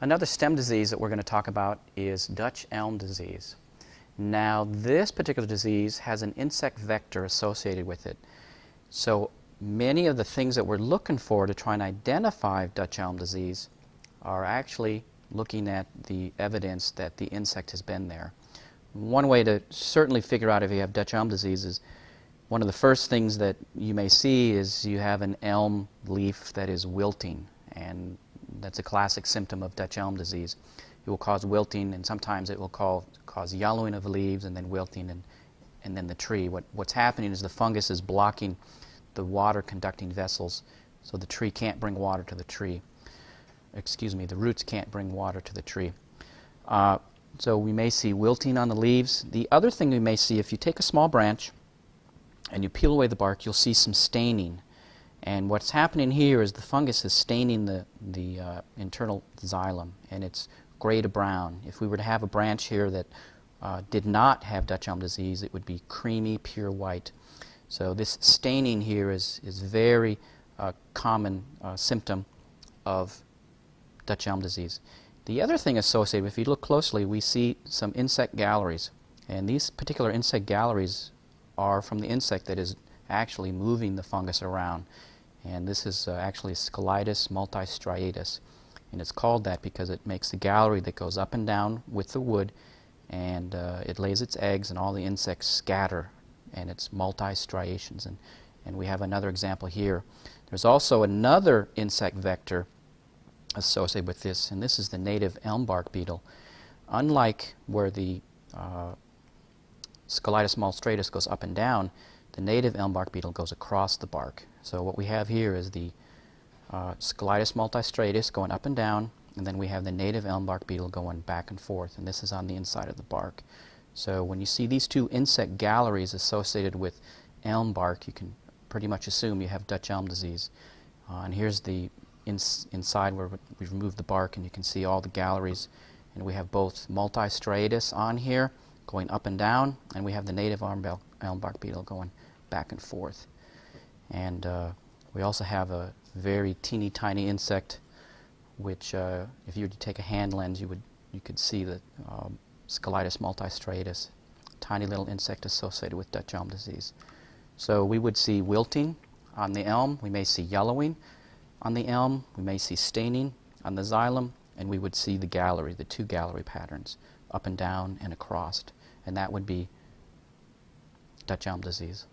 Another stem disease that we're going to talk about is Dutch elm disease. Now, this particular disease has an insect vector associated with it. So many of the things that we're looking for to try and identify Dutch elm disease are actually looking at the evidence that the insect has been there. One way to certainly figure out if you have Dutch elm disease is one of the first things that you may see is you have an elm leaf that is wilting, and that's a classic symptom of Dutch elm disease. It will cause wilting, and sometimes it will call, cause yellowing of the leaves and then wilting and, and then the tree. What, what's happening is the fungus is blocking the water conducting vessels, so the tree can't bring water to the tree. Excuse me, the roots can't bring water to the tree. Uh, so we may see wilting on the leaves. The other thing we may see, if you take a small branch and you peel away the bark, you'll see some staining. And what's happening here is the fungus is staining the, the uh, internal xylem, and it's gray to brown. If we were to have a branch here that uh, did not have Dutch elm disease, it would be creamy, pure white. So this staining here is, is very uh, common uh, symptom of Dutch elm disease. The other thing associated, if you look closely, we see some insect galleries. And these particular insect galleries are from the insect that is actually moving the fungus around. And this is uh, actually Scolytus multistriatus. And it's called that because it makes the gallery that goes up and down with the wood and uh, it lays its eggs and all the insects scatter and it's multi-striations. And, and we have another example here. There's also another insect vector associated with this, and this is the native elm bark beetle. Unlike where the uh, Scolytus multistriatus goes up and down, the native elm bark beetle goes across the bark. So what we have here is the uh, Scolytus multistriatus going up and down, and then we have the native elm bark beetle going back and forth, and this is on the inside of the bark. So when you see these two insect galleries associated with elm bark, you can pretty much assume you have Dutch elm disease. Uh, and here's the ins inside where we've removed the bark, and you can see all the galleries. And we have both multistriatus on here, going up and down, and we have the native elm bark beetle going back and forth. And uh, we also have a very teeny tiny insect, which uh, if you were to take a hand lens, you would you could see the um, Scolytus multistriatus, tiny little insect associated with Dutch elm disease. So we would see wilting on the elm. We may see yellowing on the elm. We may see staining on the xylem, and we would see the gallery, the two gallery patterns, up and down and across and that would be Dutch elm disease.